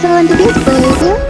So to this video.